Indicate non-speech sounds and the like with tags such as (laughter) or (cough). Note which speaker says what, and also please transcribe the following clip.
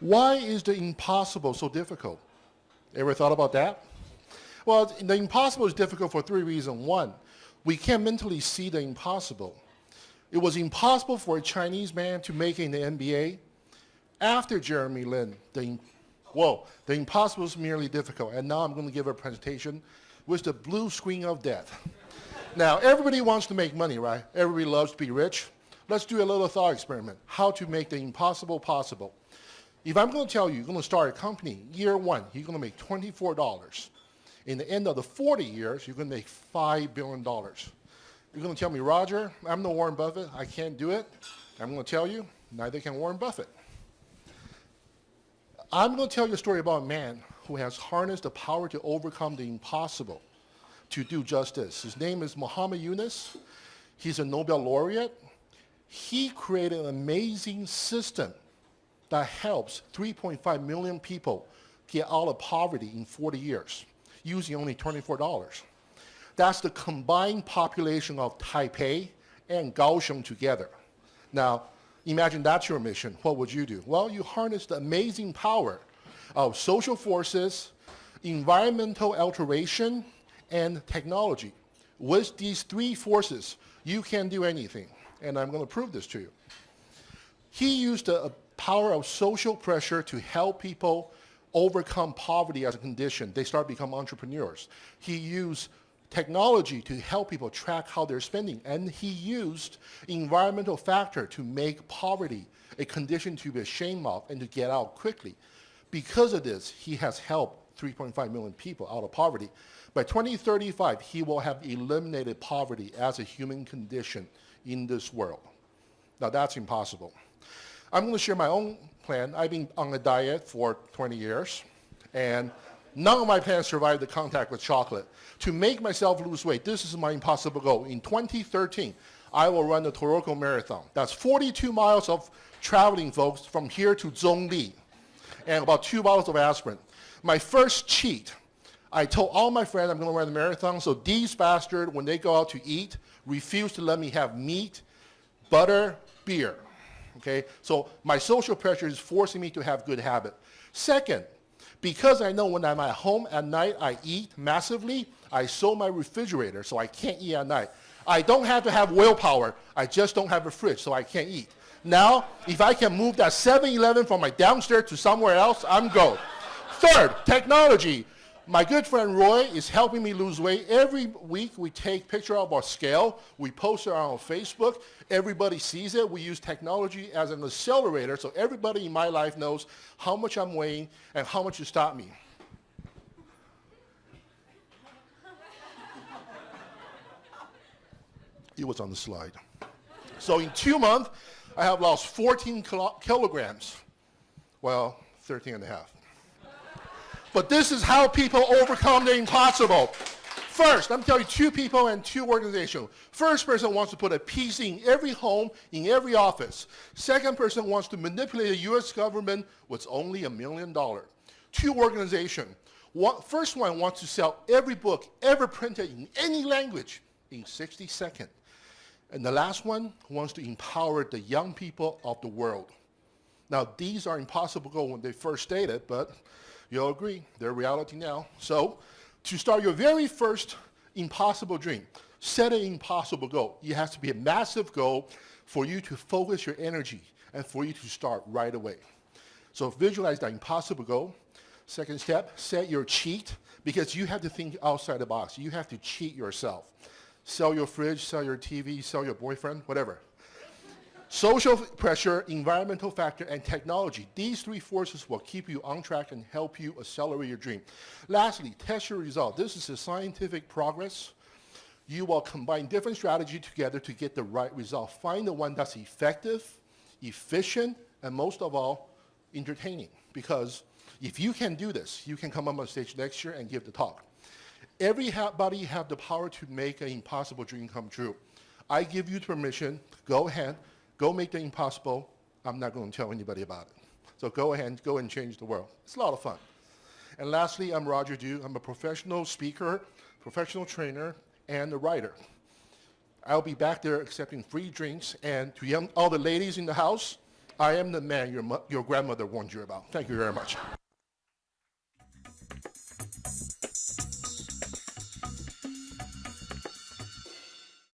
Speaker 1: Why is the impossible so difficult? Ever thought about that? Well, the impossible is difficult for three reasons. One, we can't mentally see the impossible. It was impossible for a Chinese man to make it in the NBA. After Jeremy Lin, the, whoa, the impossible is merely difficult. And now I'm going to give a presentation with the blue screen of death. now, everybody wants to make money, right? Everybody loves to be rich. Let's do a little thought experiment. How to make the impossible possible. If I'm going to tell you you're going to start a company, year one, you're going to make $24. In the end of the 40 years, you're going to make $5 billion. You're going to tell me, Roger, I'm no Warren Buffett. I can't do it. I'm going to tell you, neither can Warren Buffett. I'm going to tell you a story about a man who has harnessed the power to overcome the impossible to do just this. His name is Muhammad Yunus. He's a Nobel laureate. He created an amazing system that helps 3.5 million people get out of poverty in 40 years using only $24. That's the combined population of Taipei and Kaohsiung together. Now, imagine that's your mission. What would you do? Well, you harness the amazing power of social forces, environmental alteration, and technology. With these three forces, you can do anything. And I'm going to prove this to you. He used the power of social pressure to help people overcome poverty as a condition. They start become entrepreneurs. He used technology to help people track how they're spending. And he used environmental factor to make poverty a condition to be ashamed of and to get out quickly. Because of this, he has helped 3.5 million people out of poverty. By 2035, he will have eliminated poverty as a human condition in this world. Now that's impossible. I'm going to share my own plan. I've been on a diet for 20 years, and none of my plans survived the contact with chocolate. To make myself lose weight, this is my impossible goal. In 2013, I will run the Taroko Marathon. That's 42 miles of traveling, folks, from here to Zhongli, and about two bottles of aspirin. My first cheat, I told all my friends I'm going to run the marathon, so these bastards, when they go out to eat, refuse to let me have meat, butter, beer. Okay, so my social pressure is forcing me to have good habit. Second, because I know when I'm at home at night, I eat massively, I sew my refrigerator so I can't eat at night. I don't have to have willpower. I just don't have a fridge, so I can't eat. Now, if I can move that 7-Eleven from my downstairs to somewhere else, I'm go. Third, technology. My good friend Roy is helping me lose weight. Every week we take picture of our scale. We post it on Facebook. Everybody sees it. We use technology as an accelerator so everybody in my life knows how much I'm weighing and how much to stop me. (laughs) it was on the slide. So in two months, I have lost 14 kilograms. Well, 13 and a half. But this is how people overcome the impossible. First, let me tell you two people and two organizations. First person wants to put a PC in every home, in every office. Second person wants to manipulate the US government with only a million dollars. Two organizations. One, first one wants to sell every book ever printed in any language in 60 seconds. And the last one wants to empower the young people of the world. Now, these are impossible goals when they first stated, but You'll agree, they're reality now. So to start your very first impossible dream, set an impossible goal. It has to be a massive goal for you to focus your energy and for you to start right away. So visualize that impossible goal. Second step, set your cheat because you have to think outside the box. You have to cheat yourself. Sell your fridge, sell your TV, sell your boyfriend, whatever. Social pressure, environmental factor, and technology. These three forces will keep you on track and help you accelerate your dream. Lastly, test your result. This is a scientific progress. You will combine different strategies together to get the right result. Find the one that's effective, efficient, and most of all, entertaining. Because if you can do this, you can come up on stage next year and give the talk. Everybody have the power to make an impossible dream come true. I give you permission, go ahead, Go make the impossible. I'm not going to tell anybody about it. So go ahead, go and change the world. It's a lot of fun. And lastly, I'm Roger Dew. I'm a professional speaker, professional trainer, and a writer. I'll be back there accepting free drinks. And to young, all the ladies in the house, I am the man your, your grandmother warned you about. Thank you very much.